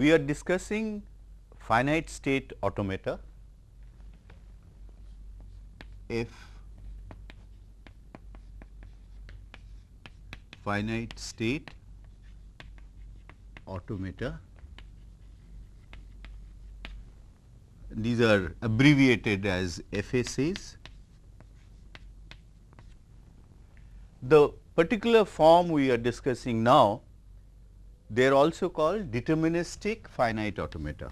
we are discussing finite state automata F finite state automata. These are abbreviated as FSAs. The particular form we are discussing now, they are also called deterministic finite automata.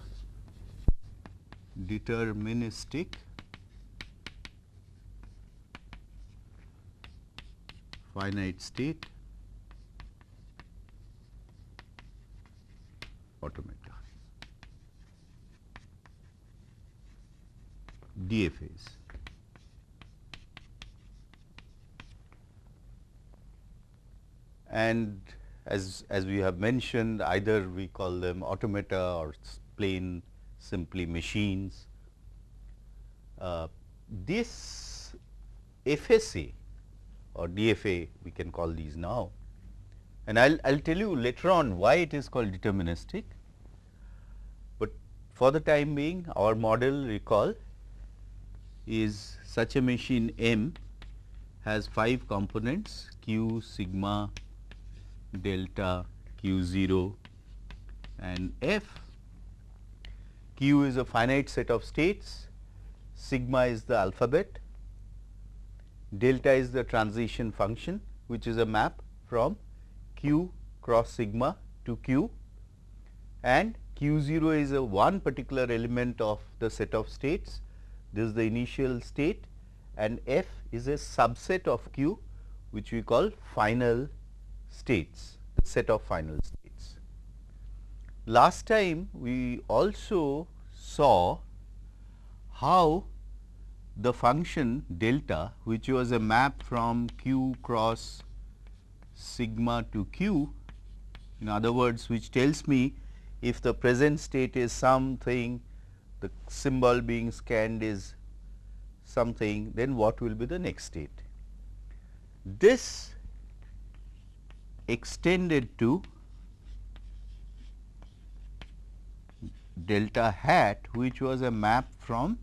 Deterministic finite state automata DFAs. And as, as we have mentioned either we call them automata or plain simply machines. Uh, this FSA or DFA we can call these now and I will I'll tell you later on why it is called deterministic, but for the time being our model recall is such a machine M has 5 components q, sigma, delta, q 0 and f. q is a finite set of states, sigma is the alphabet, delta is the transition function which is a map from q cross sigma to q and q 0 is a one particular element of the set of states. This is the initial state and f is a subset of q which we call final states, the set of final states. Last time we also saw how the function delta which was a map from q cross sigma to q in other words which tells me if the present state is something the symbol being scanned is something then what will be the next state. This extended to delta hat which was a map from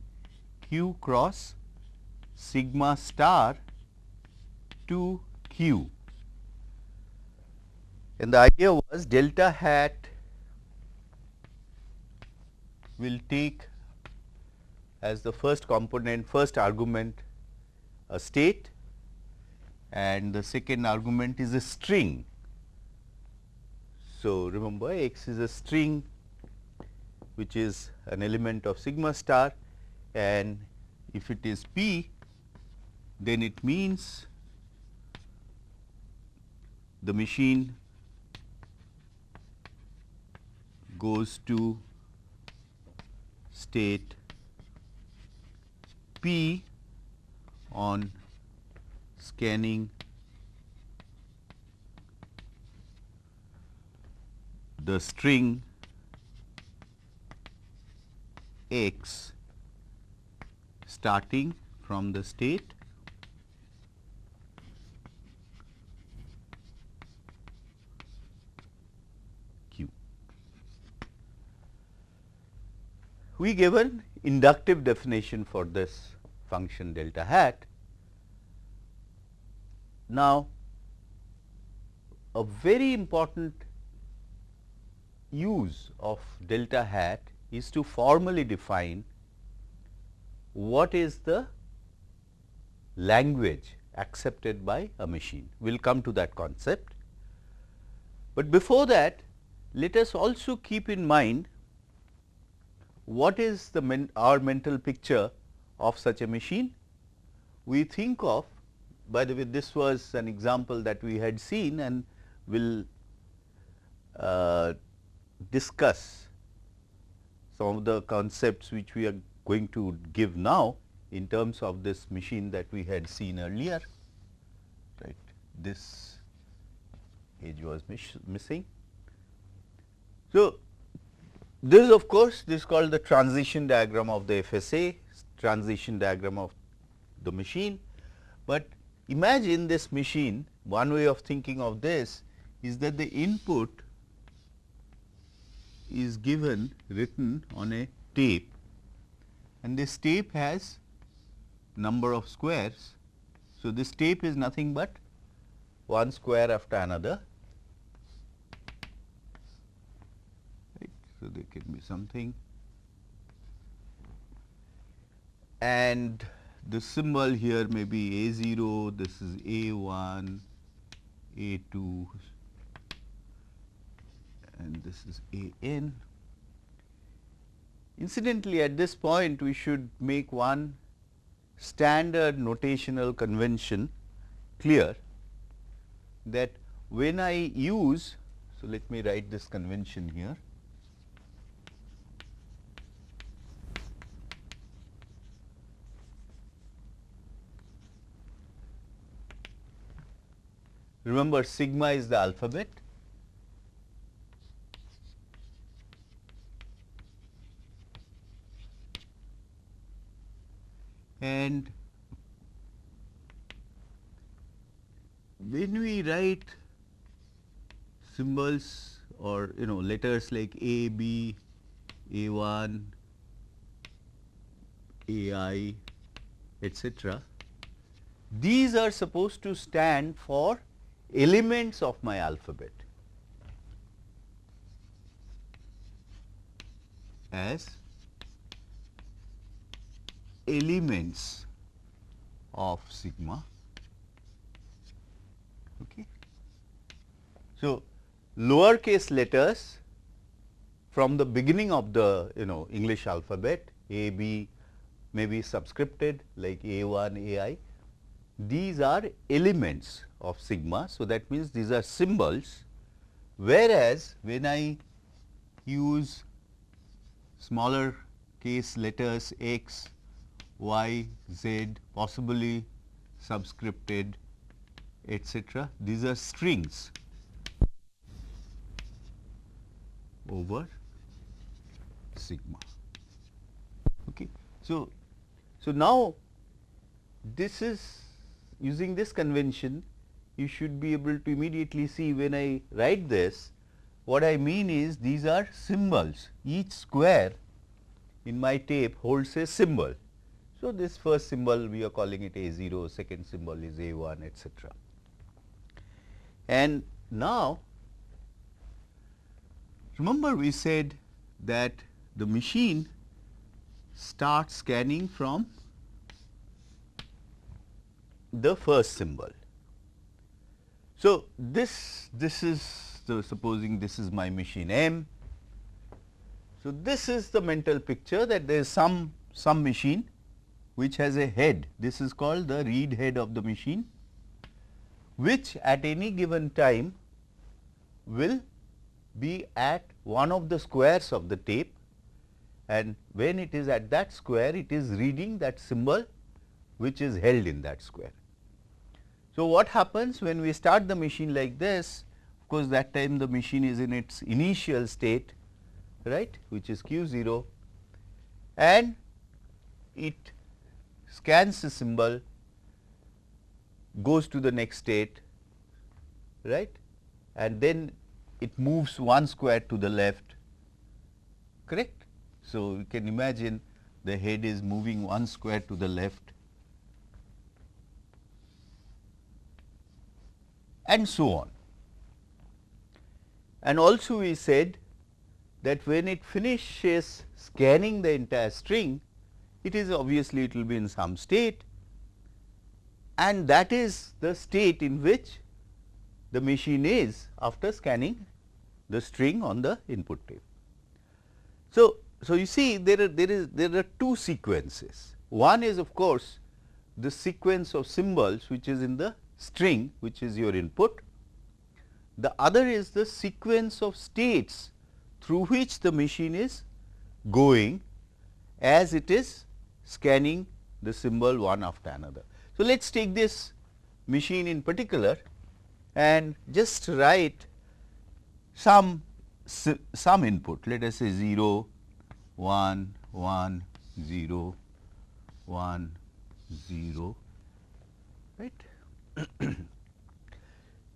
q cross sigma star to q and the idea was delta hat will take as the first component first argument a state and the second argument is a string. So, remember x is a string which is an element of sigma star and if it is p then it means the machine goes to state P on scanning the string x starting from the state q. we gave an inductive definition for this function delta hat. Now, a very important use of delta hat is to formally define what is the language accepted by a machine. We will come to that concept. But before that, let us also keep in mind what is the men our mental picture of such a machine? We think of by the way this was an example that we had seen and will uh, discuss some of the concepts which we are going to give now in terms of this machine that we had seen earlier right this edge was missing. So, this of course, this is called the transition diagram of the FSA, transition diagram of the machine. But imagine this machine, one way of thinking of this is that the input is given written on a tape and this tape has number of squares. So, this tape is nothing but one square after another. So, there can be something and the symbol here may be A 0, this is A 1, A 2 and this is A n. Incidentally, at this point we should make one standard notational convention clear that when I use, so let me write this convention here. Remember sigma is the alphabet and when we write symbols or you know letters like A, B, A1, AI, etc. These are supposed to stand for elements of my alphabet as elements of sigma. Okay. So, lowercase letters from the beginning of the you know English alphabet A, B may be subscripted like A 1, A i. These are elements of sigma. So, that means these are symbols whereas, when I use smaller case letters x, y, z possibly subscripted etc. These are strings over sigma. Okay. So, so now this is using this convention you should be able to immediately see when I write this what I mean is these are symbols each square in my tape holds a symbol so, this first symbol we are calling it A 0, second symbol is A 1 etc. And now, remember we said that the machine starts scanning from the first symbol. So, this this is so supposing this is my machine M. So, this is the mental picture that there is some some machine which has a head. This is called the read head of the machine, which at any given time will be at one of the squares of the tape and when it is at that square, it is reading that symbol which is held in that square. So, what happens when we start the machine like this, of course, that time the machine is in its initial state, right, which is q 0 and it scans the symbol, goes to the next state, right, and then it moves one square to the left, correct. So, you can imagine the head is moving one square to the left and so on. And also we said that when it finishes scanning the entire string, it is obviously it will be in some state and that is the state in which the machine is after scanning the string on the input tape. So, so you see there are there is there are two sequences. One is of course, the sequence of symbols which is in the string which is your input. The other is the sequence of states through which the machine is going as it is scanning the symbol one after another. So, let us take this machine in particular and just write some some input let us say 0 1 1 0 1 0 right.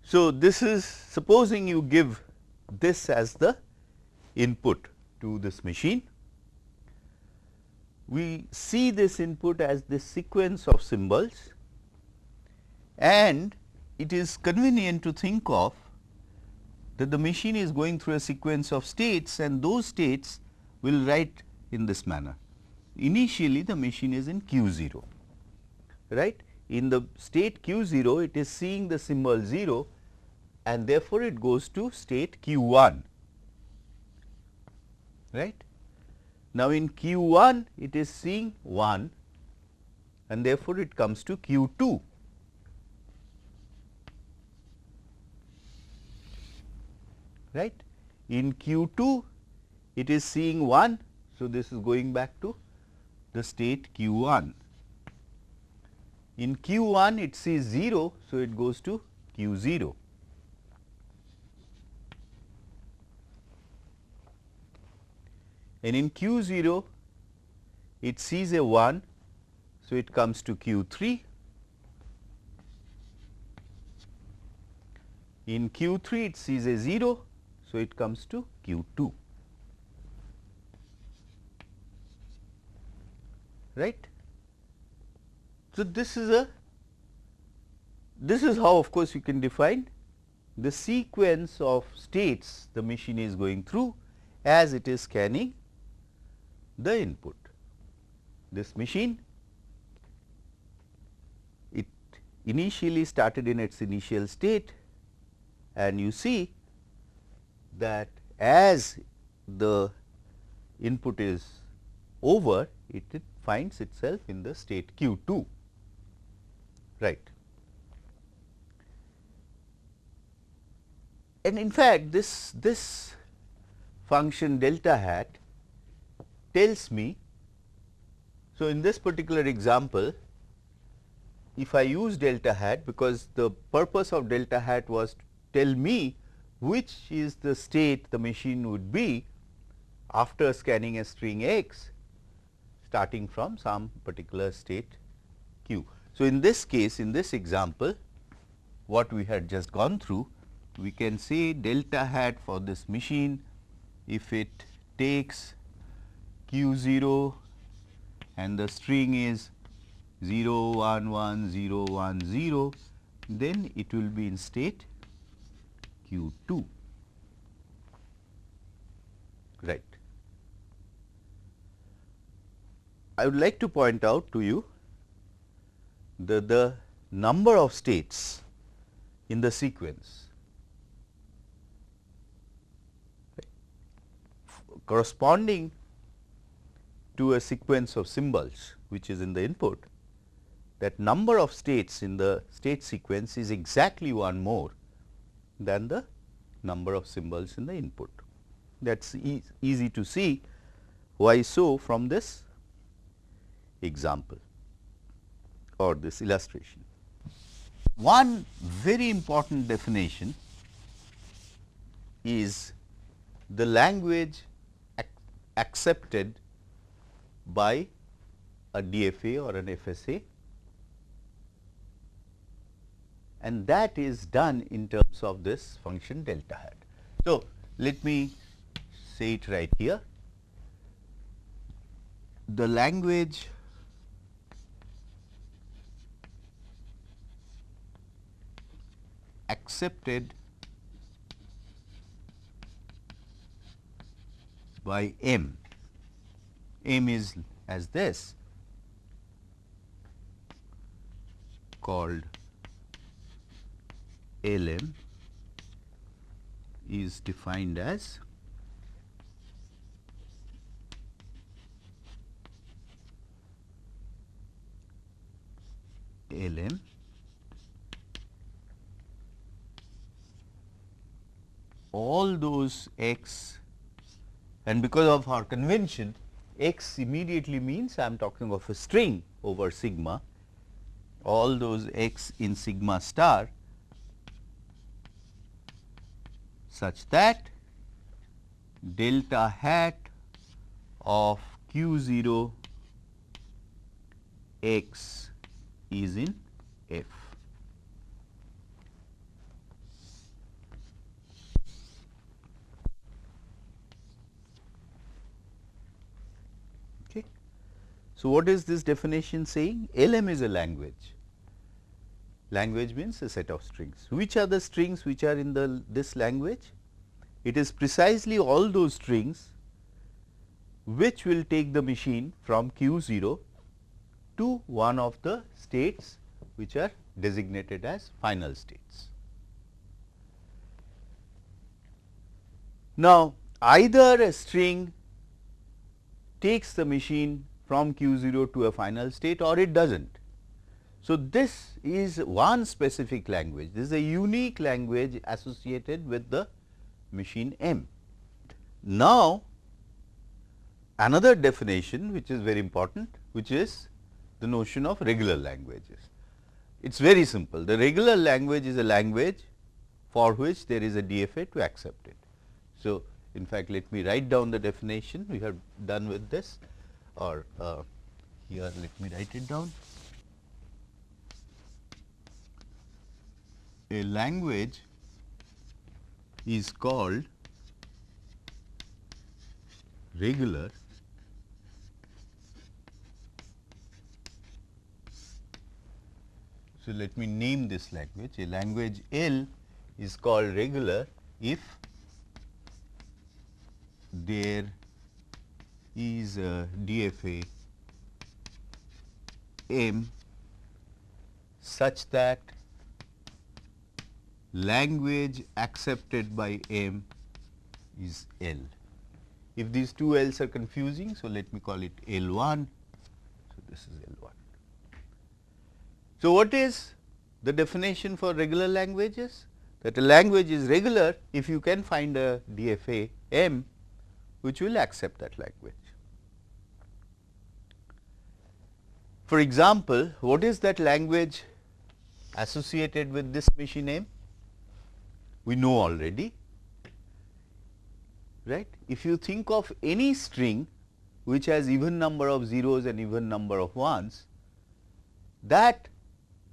so, this is supposing you give this as the input to this machine. We see this input as this sequence of symbols and it is convenient to think of that the machine is going through a sequence of states and those states will write in this manner. Initially the machine is in q 0 right in the state q 0 it is seeing the symbol 0 and therefore, it goes to state q 1 right. Now, in q 1 it is seeing 1 and therefore, it comes to q 2 right. In q 2 it is seeing 1. So, this is going back to the state q 1. In q 1 it sees 0. So, it goes to q 0. And in q 0 it sees a 1. So, it comes to q 3. In q 3 it sees a 0. So, it comes to q 2. Right. So, this is a this is how of course, you can define the sequence of states the machine is going through as it is scanning the input. This machine it initially started in its initial state and you see that as the input is over it, it finds itself in the state q 2 right. And in fact, this, this function delta hat tells me, so in this particular example, if I use delta hat because the purpose of delta hat was to tell me which is the state the machine would be after scanning a string x starting from some particular state q. So, in this case in this example what we had just gone through we can say delta hat for this machine if it takes q 0 and the string is 0 1 1 0 1 0 then it will be in state q 2 right. I would like to point out to you the, the number of states in the sequence corresponding to a sequence of symbols which is in the input that number of states in the state sequence is exactly one more than the number of symbols in the input. That is easy to see why so from this example or this illustration. One very important definition is the language ac accepted by a DFA or an FSA and that is done in terms of this function delta hat. So, let me say it right here. The language accepted by M. M is as this called LM is defined as LM all those x and because of our convention x immediately means I am talking of a string over sigma all those x in sigma star such that delta hat of q 0 x is in f. So, what is this definition saying? LM is a language. Language means a set of strings. Which are the strings which are in the this language? It is precisely all those strings which will take the machine from q 0 to one of the states which are designated as final states. Now, either a string takes the machine from q 0 to a final state or it does not. So, this is one specific language, this is a unique language associated with the machine M. Now, another definition which is very important which is the notion of regular languages. It is very simple, the regular language is a language for which there is a DFA to accept it. So, in fact, let me write down the definition we have done with this or uh, here let me write it down. A language is called regular So, let me name this language a language L is called regular if there is uh, a DFA M such that language accepted by M is L. If these two L's are confusing, so let me call it L 1, so this is L 1. So, what is the definition for regular languages? That a language is regular if you can find a DFA M which will accept that language. For example, what is that language associated with this machine name? We know already, right. If you think of any string which has even number of zeros and even number of ones, that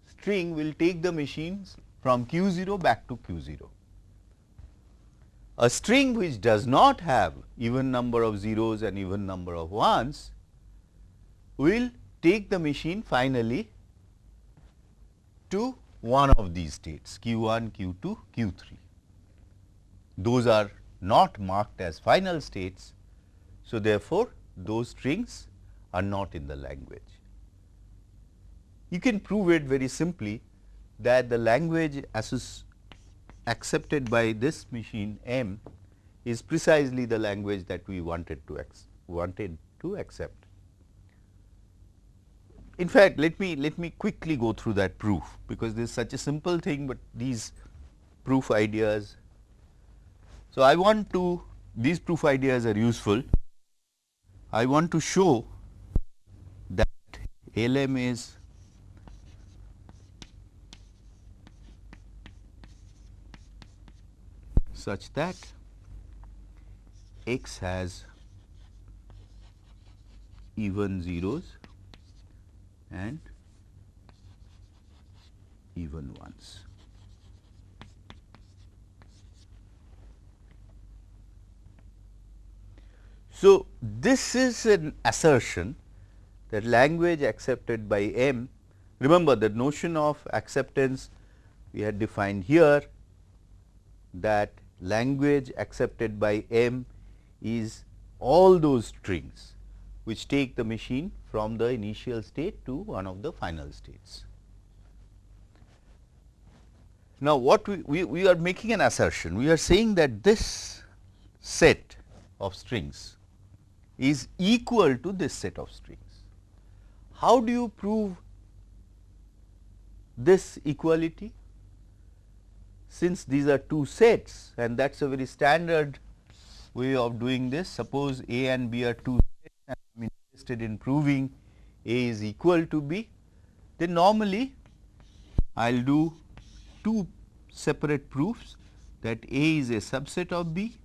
string will take the machines from q 0 back to q 0. A string which does not have even number of zeros and even number of ones will take the machine finally to one of these states q 1, q 2, q 3. Those are not marked as final states. So, therefore, those strings are not in the language. You can prove it very simply that the language accepted by this machine M is precisely the language that we wanted to wanted to accept. In fact, let me let me quickly go through that proof, because this is such a simple thing, but these proof ideas. So, I want to these proof ideas are useful. I want to show that LM is such that x has even zeros and even ones. So, this is an assertion that language accepted by M, remember the notion of acceptance we had defined here that language accepted by M is all those strings which take the machine from the initial state to one of the final states. Now, what we, we, we are making an assertion, we are saying that this set of strings is equal to this set of strings. How do you prove this equality? Since these are two sets and that is a very standard way of doing this, suppose A and B are two interested in proving A is equal to B, then normally I will do two separate proofs that A is a subset of B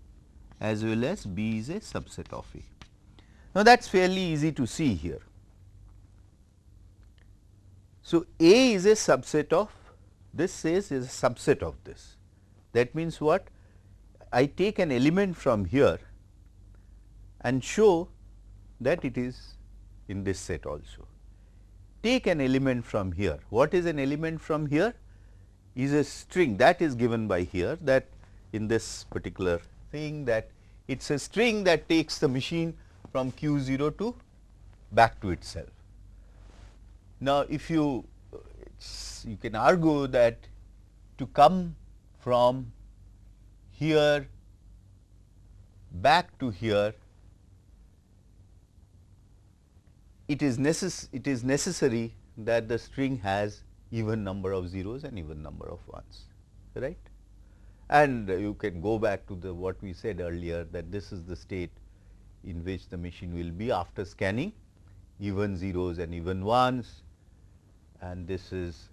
as well as B is a subset of A. Now, that is fairly easy to see here. So, A is a subset of this says is a subset of this. That means what? I take an element from here and show that it is in this set also. Take an element from here. What is an element from here? Is a string that is given by here that in this particular thing that it is a string that takes the machine from q 0 to back to itself. Now, if you you can argue that to come from here back to here it is, necess it is necessary that the string has even number of zeros and even number of ones right? And you can go back to the what we said earlier that this is the state in which the machine will be after scanning even zeros and even ones. And this is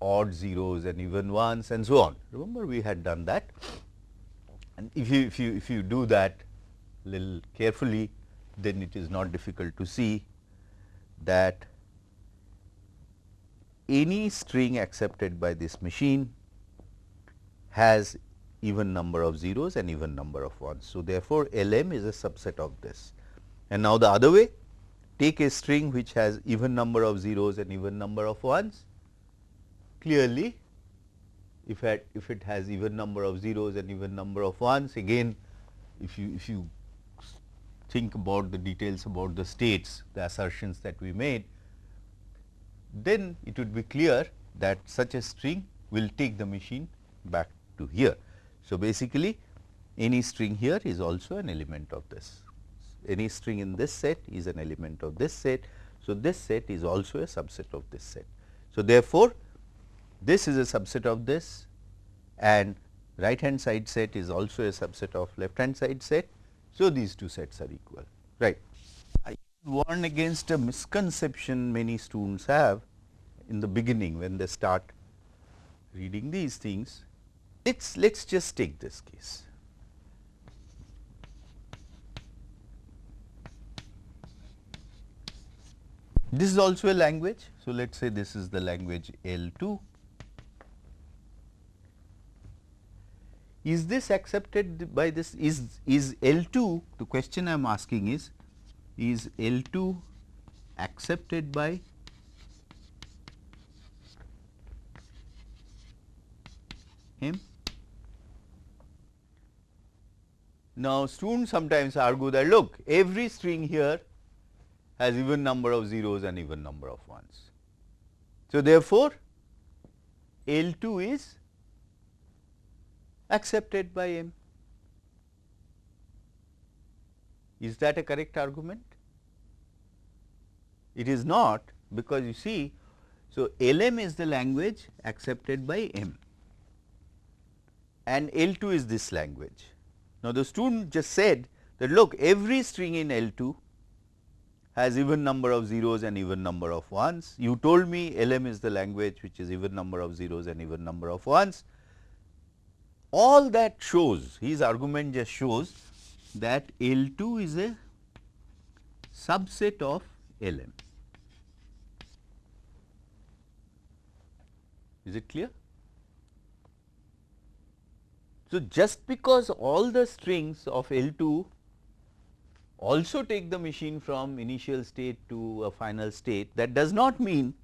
odd zeros and even ones and so on. Remember we had done that. And if you if you if you do that little carefully then it is not difficult to see that any string accepted by this machine has even number of zeros and even number of ones. So, therefore, LM is a subset of this. And now, the other way take a string which has even number of zeros and even number of ones. Clearly, if it, if it has even number of zeros and even number of ones again if you if you think about the details about the states the assertions that we made then it would be clear that such a string will take the machine back to here. So, basically any string here is also an element of this any string in this set is an element of this set. So, this set is also a subset of this set. So, therefore, this is a subset of this and right hand side set is also a subset of left hand side set. So, these two sets are equal right. I warn against a misconception many students have in the beginning when they start reading these things. Let us let us just take this case. This is also a language. So, let us say this is the language L 2. Is this accepted by this is is L 2 the question I am asking is is L 2 accepted by him. Now, students sometimes argue that look every string here has even number of zeros and even number of ones. So, therefore, L 2 is accepted by M. Is that a correct argument? It is not because you see, so LM is the language accepted by M and L 2 is this language. Now, the student just said that look every string in L 2 has even number of zeros and even number of ones. You told me LM is the language which is even number of zeros and even number of ones. All that shows, his argument just shows that L 2 is a subset of LM. Is it clear? So, just because all the strings of L 2 also take the machine from initial state to a final state that does not mean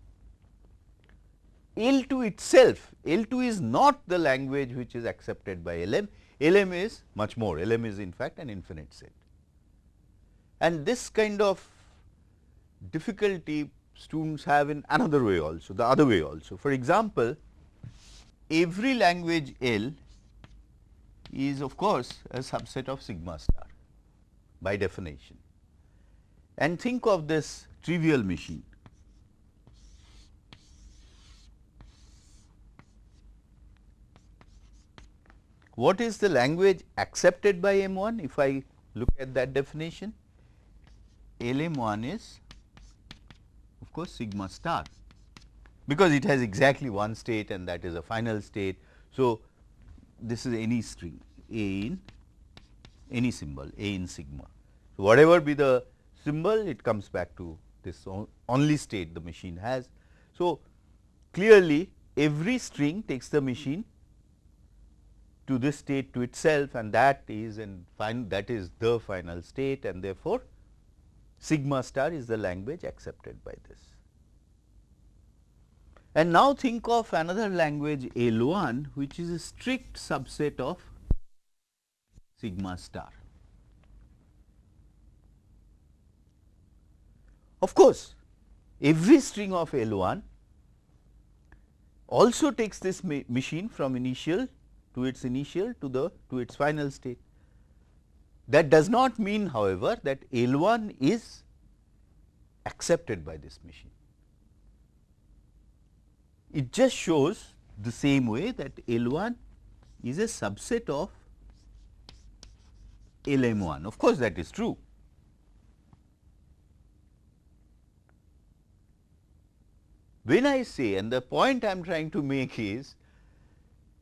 L 2 itself, L 2 is not the language which is accepted by LM, LM is much more, LM is in fact an infinite set. And this kind of difficulty students have in another way also, the other way also. For example, every language L is of course a subset of sigma star by definition. And think of this trivial machine. What is the language accepted by M1 if I look at that definition? LM1 is of course sigma star because it has exactly one state and that is a final state. So, this is any string A in any symbol A in sigma. So, whatever be the symbol it comes back to this only state the machine has. So, clearly every string takes the machine to this state to itself and that is and that is the final state and therefore, sigma star is the language accepted by this. And now think of another language L1 which is a strict subset of sigma star. Of course, every string of L1 also takes this ma machine from initial to its initial to the to its final state. That does not mean however, that L1 is accepted by this machine. It just shows the same way that L1 is a subset of LM1. Of course, that is true. When I say and the point I am trying to make is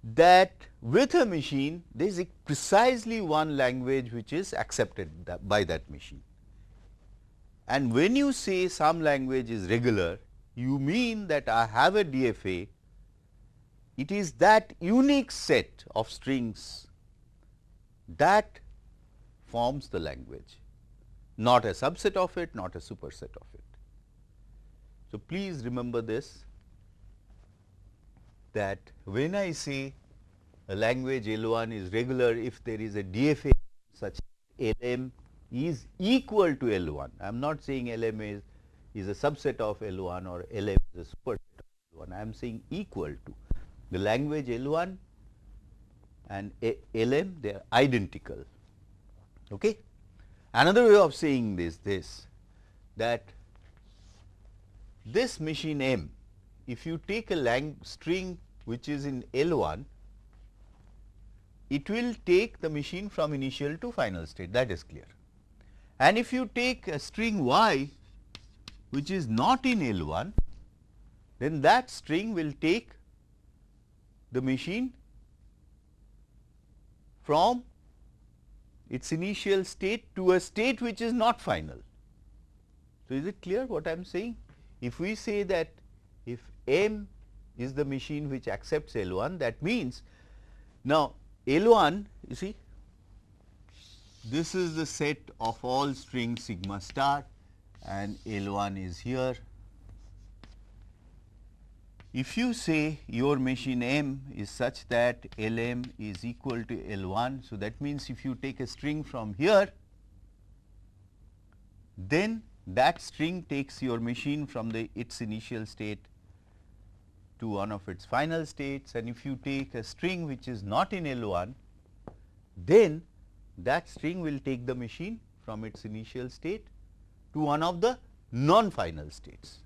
that with a machine there is precisely one language which is accepted that by that machine. And when you say some language is regular, you mean that I have a DFA, it is that unique set of strings that forms the language, not a subset of it, not a superset of it. So, please remember this that when I say a language L1 is regular if there is a DFA such LM is equal to L1. I am not saying LM is, is a subset of L1 or LM is a superset of L1. I am saying equal to the language L1 and a LM they are identical. Okay. Another way of saying this this that this machine M if you take a lang string which is in L1 it will take the machine from initial to final state that is clear. And if you take a string y which is not in L1 then that string will take the machine from its initial state to a state which is not final. So, is it clear what I am saying? If we say that if M is the machine which accepts L1 that means now L1 you see this is the set of all strings sigma star and L1 is here. If you say your machine M is such that Lm is equal to L1. So, that means if you take a string from here then that string takes your machine from the its initial state to one of its final states and if you take a string which is not in L1, then that string will take the machine from its initial state to one of the non-final states.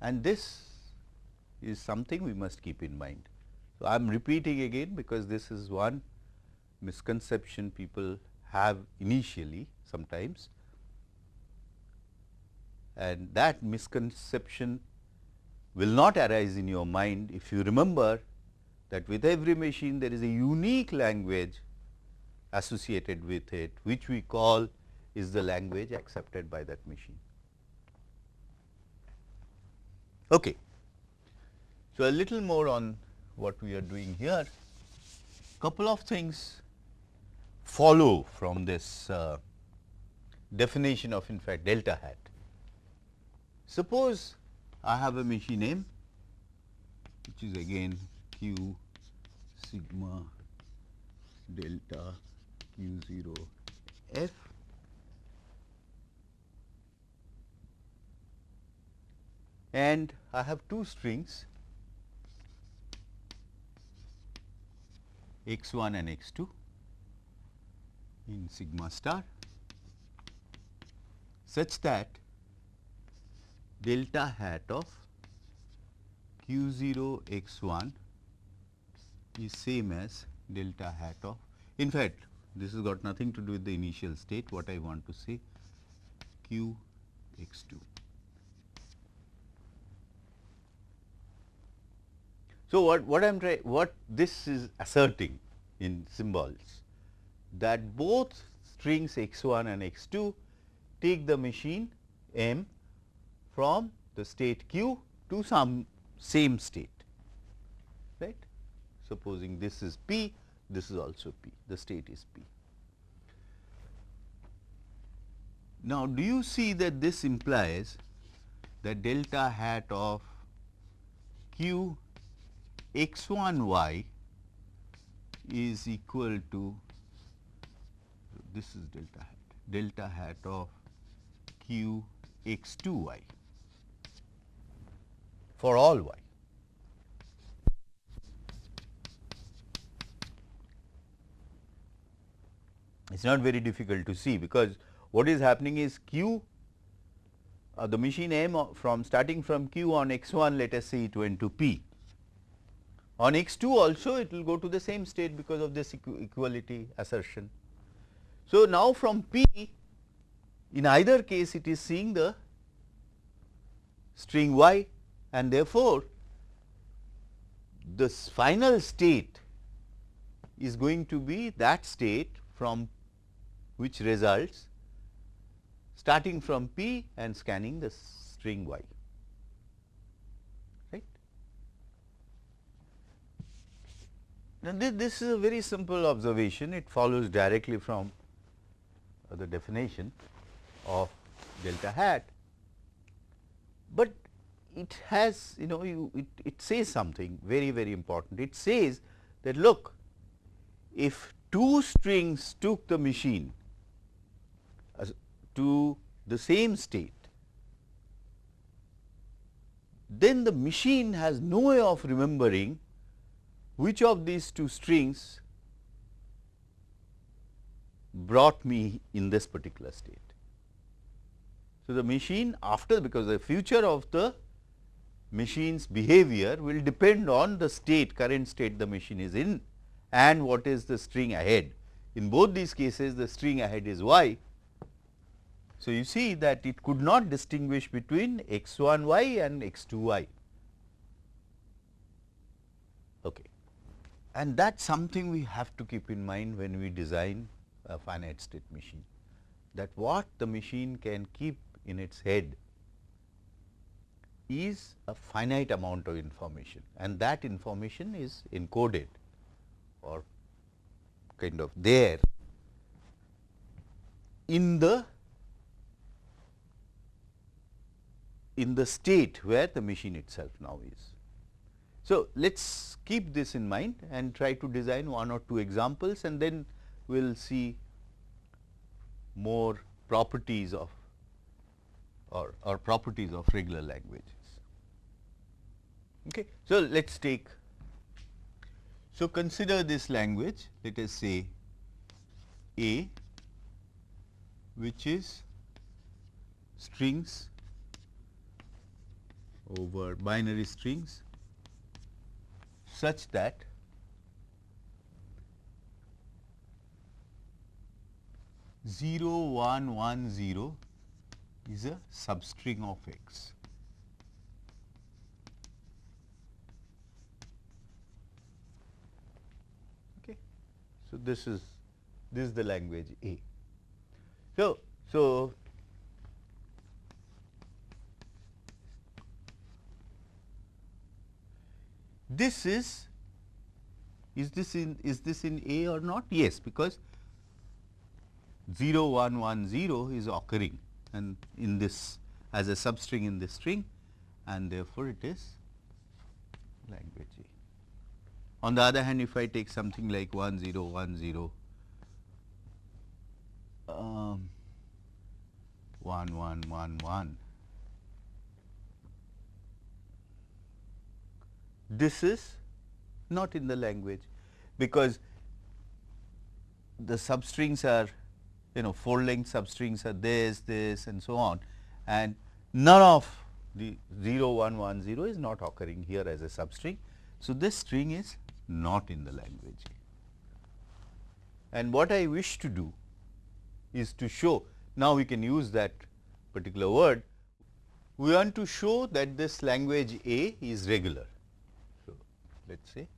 And this is something we must keep in mind. So, I am repeating again because this is one misconception people have initially sometimes and that misconception will not arise in your mind if you remember that with every machine there is a unique language associated with it which we call is the language accepted by that machine. Okay. So, a little more on what we are doing here. Couple of things follow from this uh, definition of in fact delta hat. Suppose I have a machine M which is again q sigma delta q 0 f. And I have two strings x 1 and x 2 in sigma star such that delta hat of q 0 x 1 is same as delta hat of in fact, this has got nothing to do with the initial state what I want to say q x 2. So, what, what I am trying what this is asserting in symbols that both strings x 1 and x 2 take the machine m from the state q to some same state right. Supposing this is p, this is also p, the state is p. Now, do you see that this implies that delta hat of q x 1 y is equal to this is delta hat delta hat of q x 2 y for all y. It is not very difficult to see because what is happening is q uh, the machine m from starting from q on x 1 let us say it went to p. On x 2 also it will go to the same state because of this equ equality assertion. So, now from p in either case it is seeing the string y and therefore, this final state is going to be that state from which results starting from P and scanning the string Y. Right? Now, this, is a very simple observation. It follows directly from the definition of delta hat, but it has you know you it, it says something very very important. It says that look if two strings took the machine to the same state, then the machine has no way of remembering which of these two strings brought me in this particular state. So, the machine after because the future of the machine's behavior will depend on the state current state the machine is in and what is the string ahead. In both these cases the string ahead is y so, you see that it could not distinguish between x 1 y and x 2 y. Okay. And that is something we have to keep in mind when we design a finite state machine, that what the machine can keep in its head is a finite amount of information and that information is encoded or kind of there in the in the state where the machine itself now is. So, let us keep this in mind and try to design one or two examples and then we will see more properties of or, or properties of regular languages. Okay. So, let us take so consider this language let us say A which is strings over binary strings such that zero one one zero is a substring of x. So, this is this is the language A. So, so this is is this in is this in A or not? Yes, because 0 1 1 0 is occurring and in this as a substring in this string and therefore, it is language A. On the other hand, if I take something like 1 0 1 0 um, 1 1 1 1 this is not in the language because the substrings are you know 4 length substrings are this, this and so on and none of the 0, 1, 1, 0 is not occurring here as a substring. So, this string is not in the language. And what I wish to do is to show, now we can use that particular word, we want to show that this language A is regular So, let us say.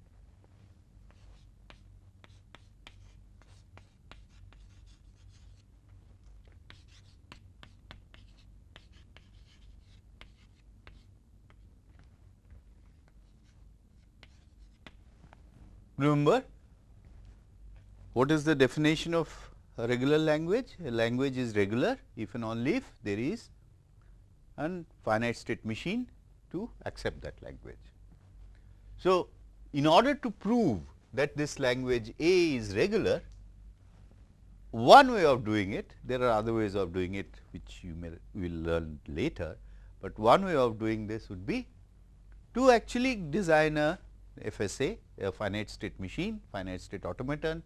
Remember what is the definition of a regular language, a language is regular. If and only if there is an finite state machine to accept that language. So, in order to prove that this language A is regular, one way of doing it, there are other ways of doing it which you may will learn later, but one way of doing this would be to actually design a FSA, a finite state machine, finite state automaton,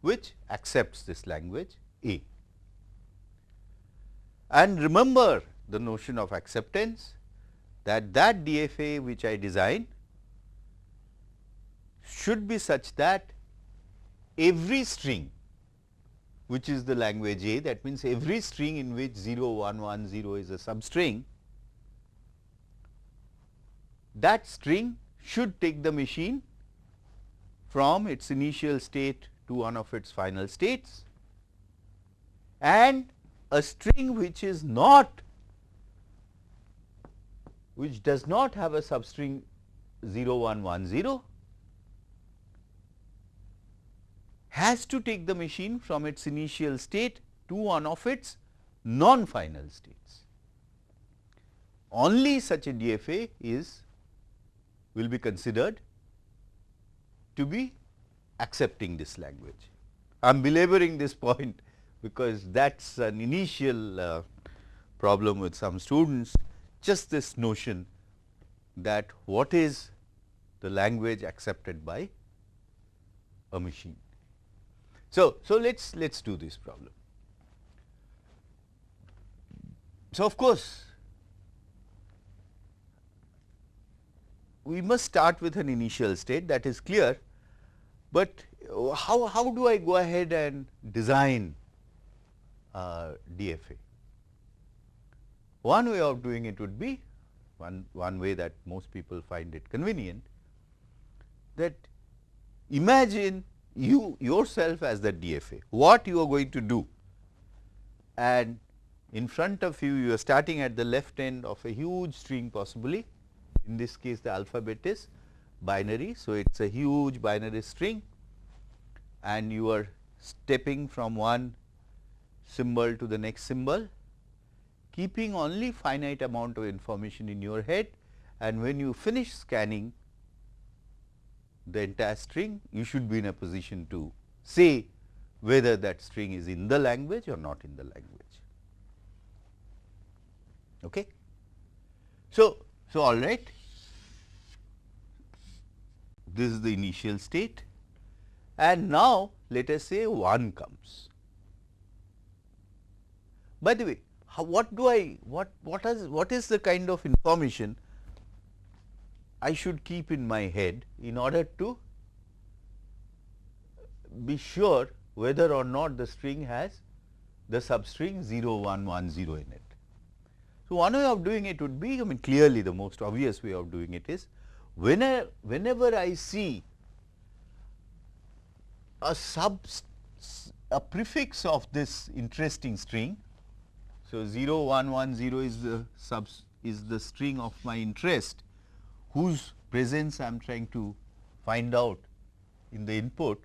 which accepts this language A. And remember the notion of acceptance that that DFA which I design should be such that every string which is the language A that means every string in which 0 1 1 0 is a substring that string should take the machine from its initial state to one of its final states and a string which is not which does not have a substring 0 1 1 0 has to take the machine from its initial state to one of its non-final states. Only such a DFA is will be considered to be accepting this language. I am belaboring this point because that is an initial uh, problem with some students just this notion that what is the language accepted by a machine. So, so let us let us do this problem. So, of course, we must start with an initial state that is clear, but how, how do I go ahead and design uh, DFA? One way of doing it would be one, one way that most people find it convenient that imagine you yourself as the DFA, what you are going to do and in front of you, you are starting at the left end of a huge string possibly in this case the alphabet is binary. So, it is a huge binary string and you are stepping from one symbol to the next symbol keeping only finite amount of information in your head and when you finish scanning the entire string you should be in a position to say whether that string is in the language or not in the language. Okay. So, so all right this is the initial state and now let us say 1 comes. By the way, how, what do I what what is what is the kind of information I should keep in my head in order to be sure whether or not the string has the substring 0 1 1 0 in it. So, one way of doing it would be I mean clearly the most obvious way of doing it is whenever, whenever I see a sub a prefix of this interesting string. So, 0 1 1 0 is the sub is the string of my interest whose presence I am trying to find out in the input.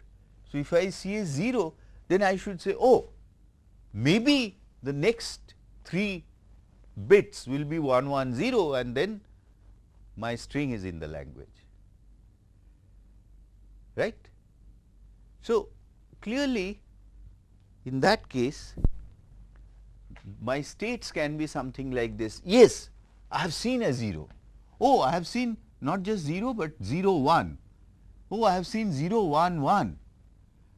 So, if I see a 0 then I should say oh maybe the next 3 bits will be 1 1 0 and then my string is in the language. Right. So, clearly in that case my states can be something like this. Yes I have seen a 0 oh I have seen not just 0 but 0 1 oh I have seen 0 1 1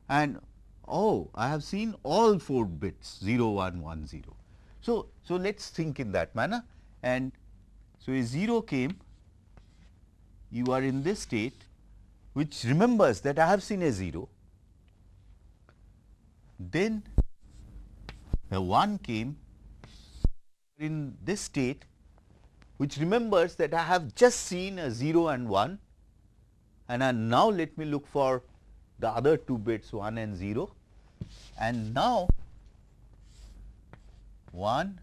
and oh I have seen all 4 bits 0 1 1 0. So, so let us think in that manner. And so a 0 came you are in this state which remembers that I have seen a 0, then a 1 came in this state which remembers that I have just seen a 0 and 1 and now let me look for the other two bits 1 and 0 and now 1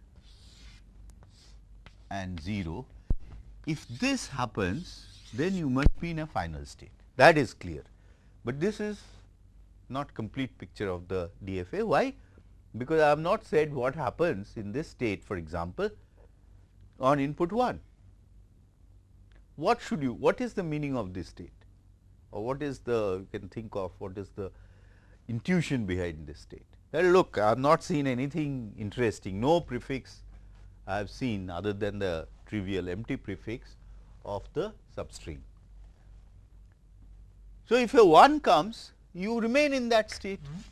and 0. If this happens then you must be in a final state that is clear. But this is not complete picture of the DFA. Why? Because I have not said what happens in this state for example, on input 1. What should you, what is the meaning of this state or what is the, you can think of what is the intuition behind this state. Well, look, I have not seen anything interesting, no prefix I have seen other than the trivial empty prefix of the substring. So, if a 1 comes, you remain in that state. Mm -hmm.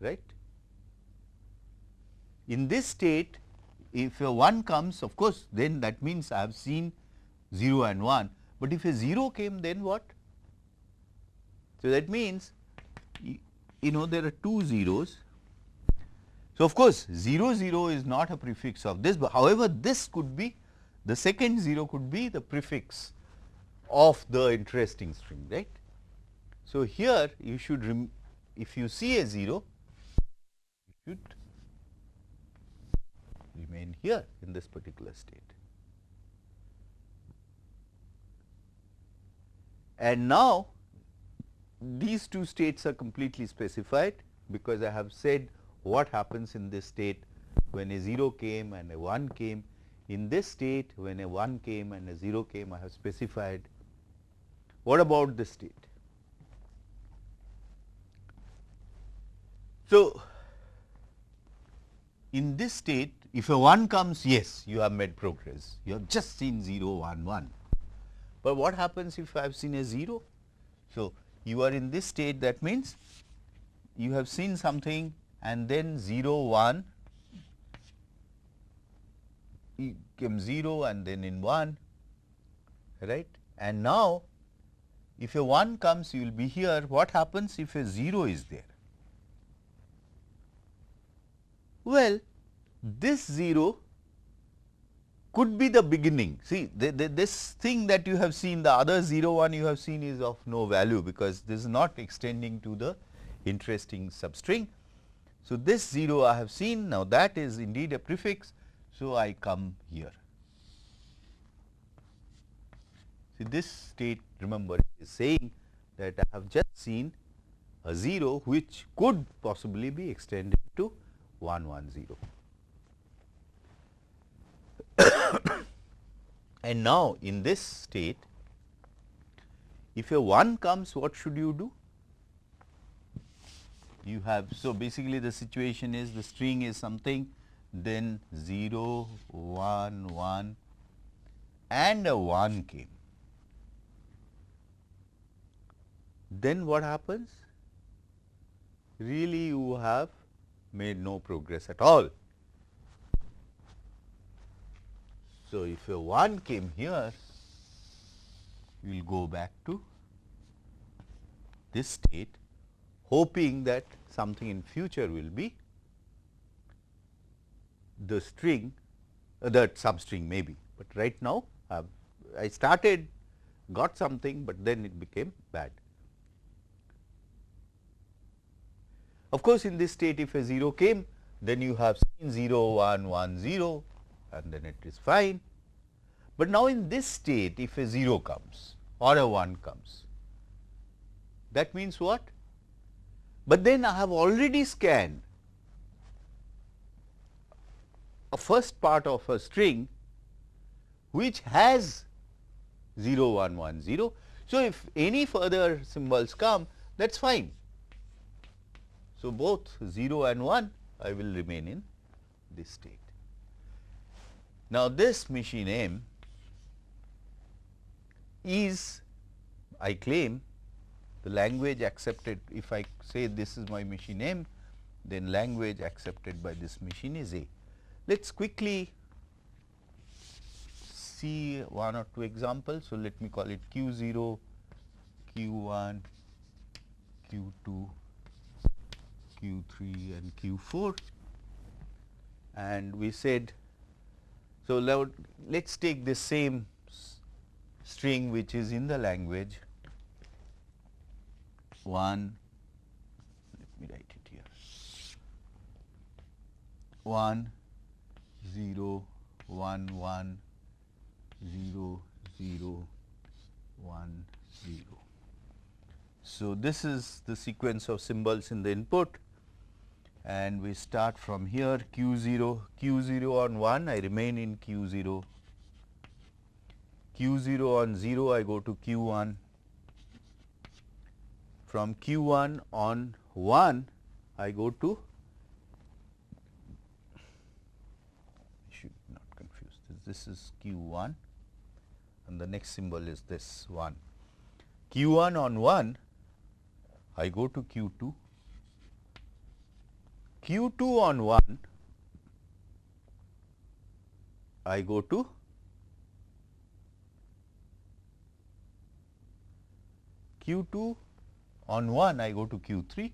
Right? In this state, if a 1 comes, of course, then that means I have seen 0 and 1, but if a 0 came, then what? So, that means you know there are two zeros. So, of course, 0 0 is not a prefix of this, but however, this could be the second 0 could be the prefix of the interesting string right. So, here you should if you see a 0 you should remain here in this particular state. And now these two states are completely specified because I have said what happens in this state when a 0 came and a 1 came. In this state when a 1 came and a 0 came I have specified. What about this state? So, in this state if a 1 comes yes you have made progress you have just seen 0 1 1. But what happens if I have seen a 0? So, you are in this state that means you have seen something and then 0 1 came 0 and then in 1 right and now if a 1 comes you will be here what happens if a 0 is there well this 0 could be the beginning. See the, the, this thing that you have seen the other 0 1 you have seen is of no value because this is not extending to the interesting substring. So, this 0 I have seen now that is indeed a prefix. So, I come here. See this state remember is saying that I have just seen a 0 which could possibly be extended to 1 1 0. and now, in this state, if a 1 comes, what should you do? You have, so basically the situation is the string is something, then 0, 1, 1 and a 1 came. Then what happens? Really you have made no progress at all. So, if a 1 came here, we will go back to this state hoping that something in future will be the string uh, that substring may be, but right now uh, I started got something, but then it became bad. Of course, in this state if a 0 came then you have seen 0 1 1 0 and then it is fine. But now in this state if a 0 comes or a 1 comes, that means what? But then I have already scanned a first part of a string which has 0 1 1 0. So, if any further symbols come that is fine. So, both 0 and 1 I will remain in this state. Now, this machine M is I claim the language accepted if I say this is my machine M then language accepted by this machine is A. Let us quickly see one or two examples. So, let me call it Q 0, Q 1, Q 2, Q 3 and Q 4 and we said so, let us take the same string which is in the language 1 let me write it here. 1 0 1 1 0 0 1 0. So, this is the sequence of symbols in the input. And we start from here q 0, q 0 on 1 I remain in q 0, q 0 on 0 I go to q 1, from q 1 on 1 I go to should not confuse this, this is q 1 and the next symbol is this 1. q 1 on 1 I go to q 2 q 2 on 1 I go to q 2 on 1 I go to q 3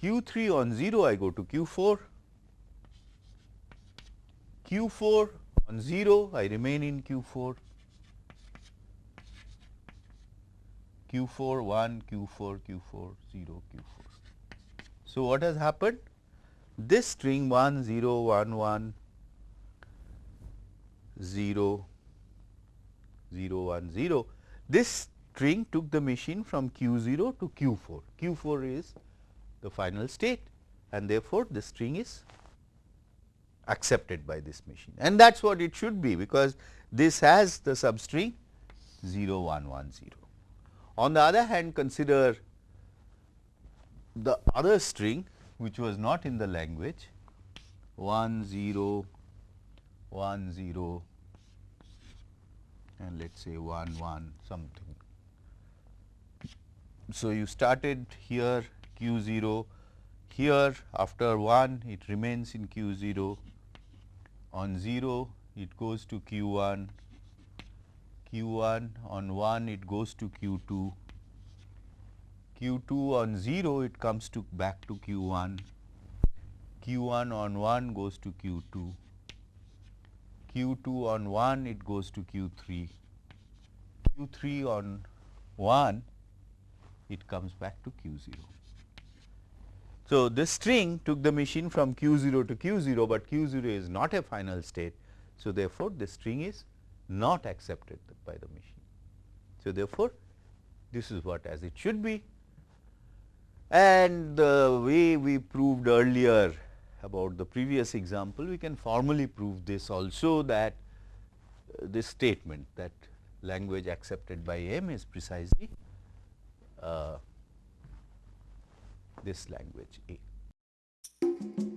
q 3 on 0 I go to q 4 q 4 on 0 I remain in q 4 Q4 1, Q4, Q4, 0, Q4. So, what has happened? This string 1, 0, 1, 1, 0, 0, 1, 0, this string took the machine from Q0 to Q4. Q4 is the final state and therefore, the string is accepted by this machine and that is what it should be because this has the substring 0, 1, 1, 0. On the other hand consider the other string which was not in the language 1 0 1 0 and let us say 1 1 something. So, you started here q 0 here after 1 it remains in q 0 on 0 it goes to q 1 q1 on 1 it goes to q2, q2 on 0 it comes to back to q1, q1 on 1 goes to q2, q2 on 1 it goes to q3, q3 on 1 it comes back to q0. So, this string took the machine from q0 to q0, but q0 is not a final state. So, therefore, this string is not accepted by the machine. So, therefore, this is what as it should be and the way we proved earlier about the previous example, we can formally prove this also that uh, this statement that language accepted by M is precisely uh, this language A.